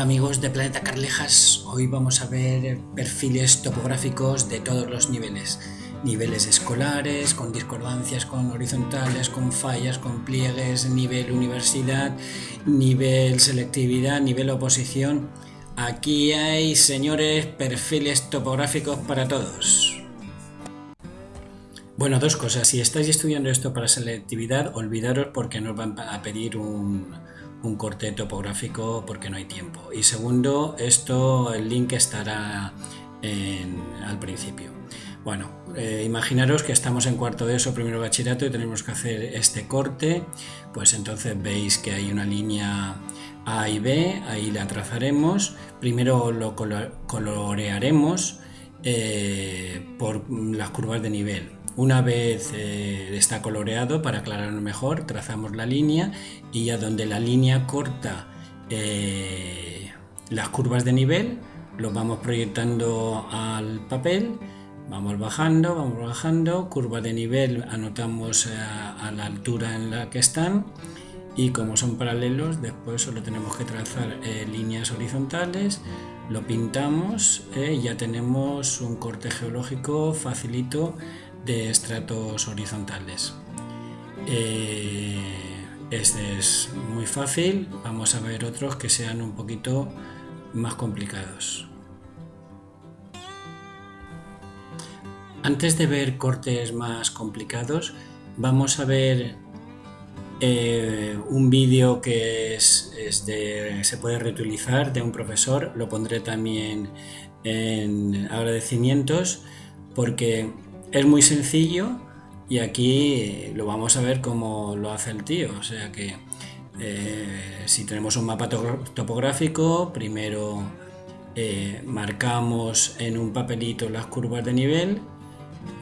Hola amigos de Planeta Carlejas, hoy vamos a ver perfiles topográficos de todos los niveles. Niveles escolares, con discordancias, con horizontales, con fallas, con pliegues, nivel universidad, nivel selectividad, nivel oposición. Aquí hay, señores, perfiles topográficos para todos. Bueno, dos cosas. Si estáis estudiando esto para selectividad, olvidaros porque nos van a pedir un, corte topográfico porque no hay tiempo. Y segundo, esto, el link estará al principio. Bueno, eh, imaginaros que estamos en cuarto de eso, primero bachillerato, y tenemos que hacer este corte, pues entonces veis que hay una línea A y B, ahí la trazaremos, primero lo colorearemos eh, por las curvas de nivel, una vez eh, está coloreado, para aclararlo mejor, trazamos la línea y a donde la línea corta eh, las curvas de nivel, lo vamos proyectando al papel, vamos bajando, vamos bajando, curva de nivel anotamos a, eh, a la altura en la que están y como son paralelos después solo tenemos que trazar líneas horizontales lo pintamos y ya tenemos un corte geológico facilito de estratos horizontales. Eh, este es muy fácil, vamos a ver otros que sean un poquito más complicados. Antes de ver cortes más complicados, vamos a ver eh, un vídeo que es, se puede reutilizar de un profesor, lo pondré también en agradecimientos, porque es muy sencillo y aquí lo vamos a ver cómo lo hace el tío. O sea que eh, si tenemos un mapa topográfico, primero eh, marcamos en un papelito las curvas de nivel.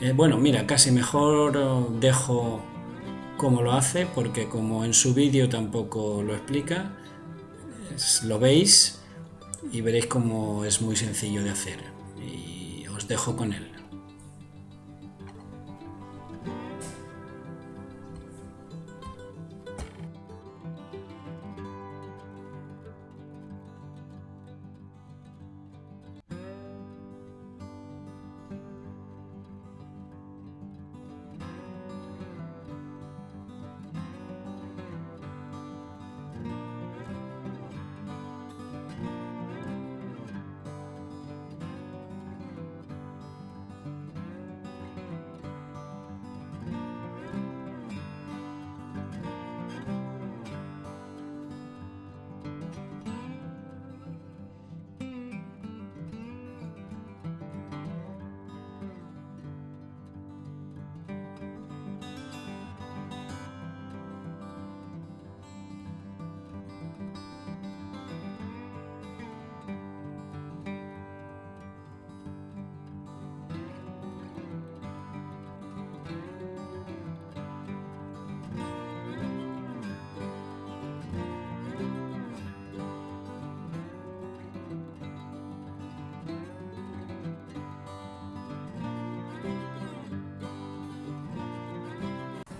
Eh, bueno, mira, casi mejor dejo cómo lo hace porque como en su vídeo tampoco lo explica, lo veis y veréis cómo es muy sencillo de hacer. Y os dejo con él.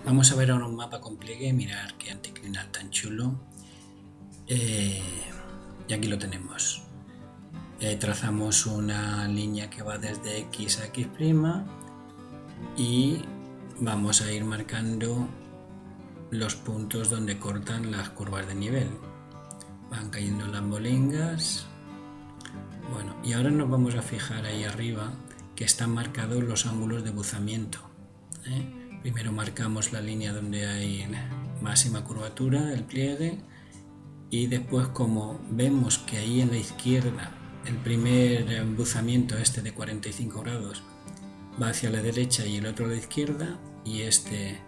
Vamos a ver ahora un mapa con pliegue, mirar qué anticlinal tan chulo. Eh, y aquí lo tenemos. Eh, trazamos una línea que va desde X a X' y vamos a ir marcando los puntos donde cortan las curvas de nivel. Van cayendo las bolingas. Bueno, y ahora nos vamos a fijar ahí arriba que están marcados los ángulos de buzamiento. ¿eh? Primero marcamos la línea donde hay máxima curvatura, el pliegue, y después como vemos que ahí en la izquierda el primer embuzamiento este de 45 grados va hacia la derecha y el otro a la izquierda y este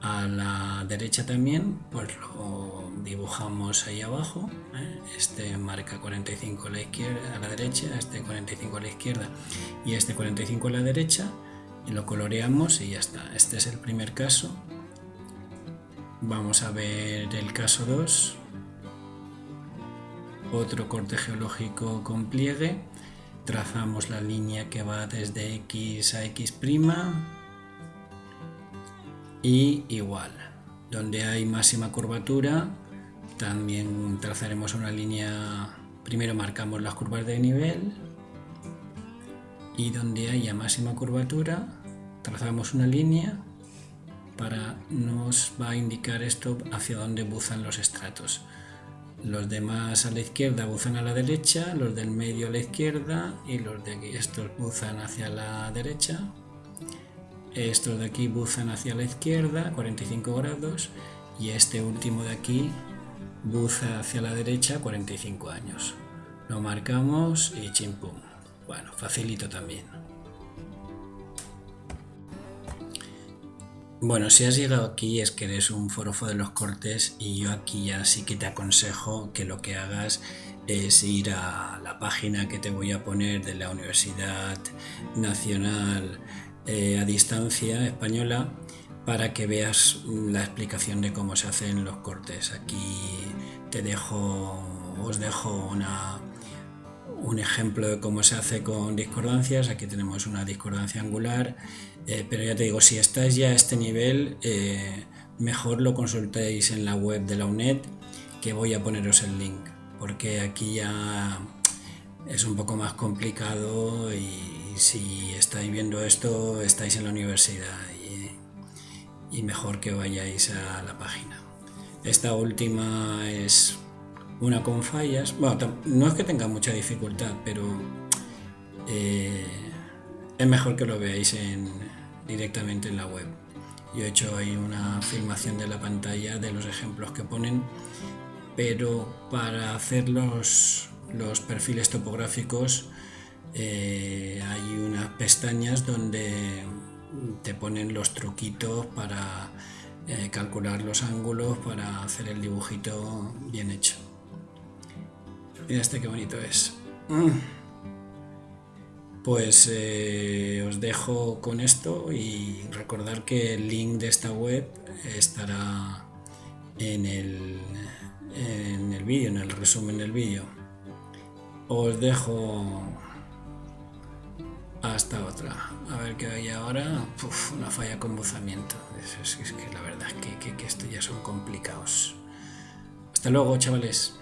a la derecha también pues lo dibujamos ahí abajo ¿eh? este marca 45 a la izquierda a la derecha este 45 a la izquierda y este 45 a la derecha y lo coloreamos y ya está. Este es el primer caso. Vamos a ver el caso 2. otro corte geológico con pliegue, trazamos la línea que va desde X a X' y igual, donde hay máxima curvatura, también trazaremos una línea, primero marcamos las curvas de nivel y donde haya máxima curvatura, trazamos una línea para nos va a indicar esto hacia dónde buzan los estratos. Los demás a la izquierda buzan a la derecha, los del medio a la izquierda y los de aquí, estos buzan hacia la derecha. Estos de aquí buzan hacia la izquierda, 45 grados, y este último de aquí buza hacia la derecha, 45 años. Lo marcamos y chimpum. Bueno, facilito también. Bueno, si has llegado aquí es que eres un forofo de los cortes y yo aquí ya sí que te aconsejo que lo que hagas es ir a la página que te voy a poner de la Universidad Nacional eh, a Distancia Española para que veas la explicación de cómo se hacen los cortes. Aquí te dejo, os dejo una, un ejemplo de cómo se hace con discordancias. Aquí tenemos una discordancia angular, eh, pero ya te digo, si estáis ya a este nivel, eh, mejor lo consultéis en la web de la UNED, que voy a poneros el link, porque aquí ya es un poco más complicado y, si estáis viendo esto, estáis en la universidad y, y mejor que vayáis a la página. Esta última es una con fallas. No es que tenga mucha dificultad, pero eh, es mejor que lo veáis directamente en la web. Yo he hecho ahí una filmación de la pantalla de los ejemplos que ponen, pero para hacer los, perfiles topográficos eh, hay unas pestañas donde te ponen los truquitos para eh, calcular los ángulos para hacer el dibujito bien hecho. Mira este qué bonito es. Mm. Pues eh, os dejo con esto y recordar que el link de esta web estará en el, en el vídeo, en el resumen del vídeo. Os dejo hasta otra. A ver qué hay ahora. una falla con buzamiento. Es, que la verdad es que, que, que esto ya son complicados. Hasta luego, chavales.